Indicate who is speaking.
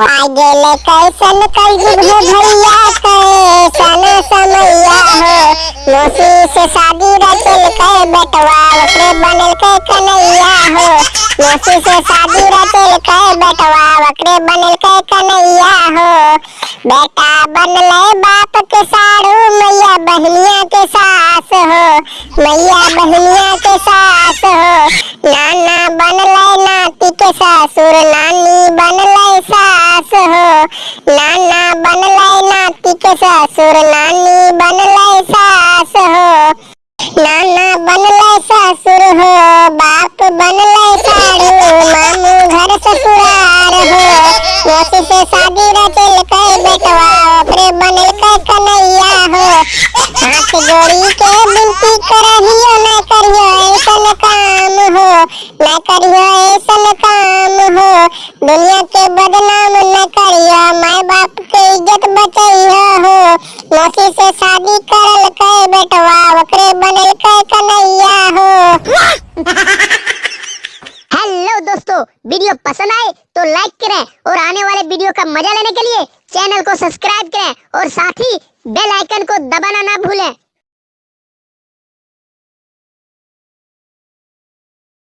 Speaker 1: गेले कैसन कलयुग है भैया कैसन समैया हो। मौसी शादी रचल के बेटवा ओकरे बनल के कन्हैया हो। मौसी से शादी रचल के बेटवा ओकरे बनल के कन्हैया हो। बेटा बनले बाप के सारू, मैया बहनिया के सास हो। मैया बहनिया के सास हो। नाना बनले नाती के ससुर, नानी बनले नाना बनले नाती के ससुर, नानी बनले सास हो। नाना बनले ससुर हो, बाप बनले सारू, मामू घर ससुरार हो। मौसी से शादी रचल के बेटवा, ओकरे बनल के कन्हैया हो। हाथ जोड़ी के विनती करहियो, न करियो ऐसन काम हो। न करियो दुनिया के बदनाम न करियो माँ बाप के इज़्ज़त बचैया हो मौसी से शादी करल के बेटवा ओकरे बनल के कन्हैया हो।
Speaker 2: हेलो दोस्तों, वीडियो पसंद आए तो लाइक करें और आने वाले वीडियो का मज़ा लेने के लिए चैनल को सब्सक्राइब करें और साथ ही बेल आइकन को दबाना ना भूलें।